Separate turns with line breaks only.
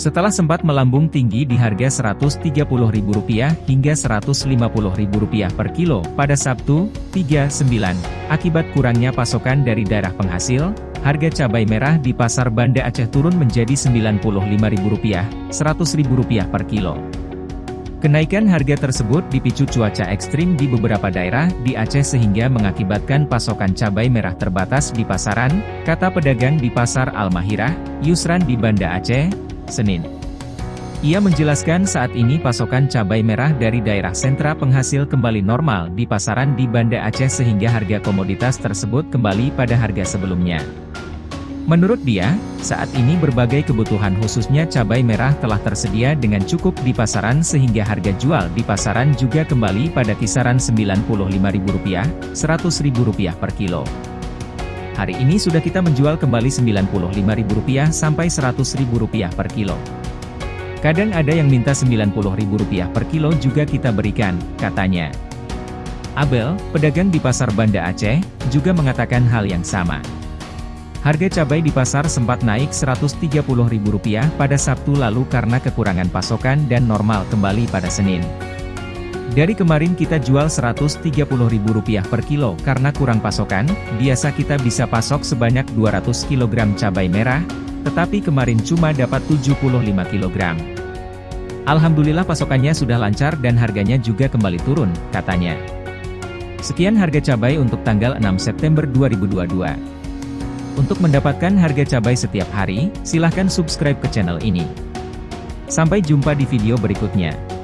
Setelah sempat melambung tinggi di harga Rp130.000 hingga Rp150.000 per kilo pada Sabtu, 39, akibat kurangnya pasokan dari daerah penghasil, harga cabai merah di pasar Banda Aceh turun menjadi Rp95.000, Rp100.000 per kilo. Kenaikan harga tersebut dipicu cuaca ekstrim di beberapa daerah di Aceh sehingga mengakibatkan pasokan cabai merah terbatas di pasaran, kata pedagang di Pasar Al-Mahirah, Yusran di Banda Aceh, Senin. Ia menjelaskan saat ini pasokan cabai merah dari daerah sentra penghasil kembali normal di pasaran di Banda Aceh sehingga harga komoditas tersebut kembali pada harga sebelumnya. Menurut dia, saat ini berbagai kebutuhan khususnya cabai merah telah tersedia dengan cukup di pasaran sehingga harga jual di pasaran juga kembali pada kisaran Rp95.000, Rp100.000 per kilo. Hari ini sudah kita menjual kembali Rp95.000 sampai Rp100.000 per kilo. Kadang ada yang minta Rp90.000 per kilo juga kita berikan, katanya. Abel, pedagang di pasar Banda Aceh, juga mengatakan hal yang sama. Harga cabai di pasar sempat naik Rp130.000 pada Sabtu lalu karena kekurangan pasokan dan normal kembali pada Senin. Dari kemarin kita jual Rp130.000 per kilo karena kurang pasokan, biasa kita bisa pasok sebanyak 200 kg cabai merah, tetapi kemarin cuma dapat 75 kg. Alhamdulillah pasokannya sudah lancar dan harganya juga kembali turun, katanya. Sekian harga cabai untuk tanggal 6 September 2022. Untuk mendapatkan harga cabai setiap hari, silahkan subscribe ke channel ini. Sampai jumpa di video berikutnya.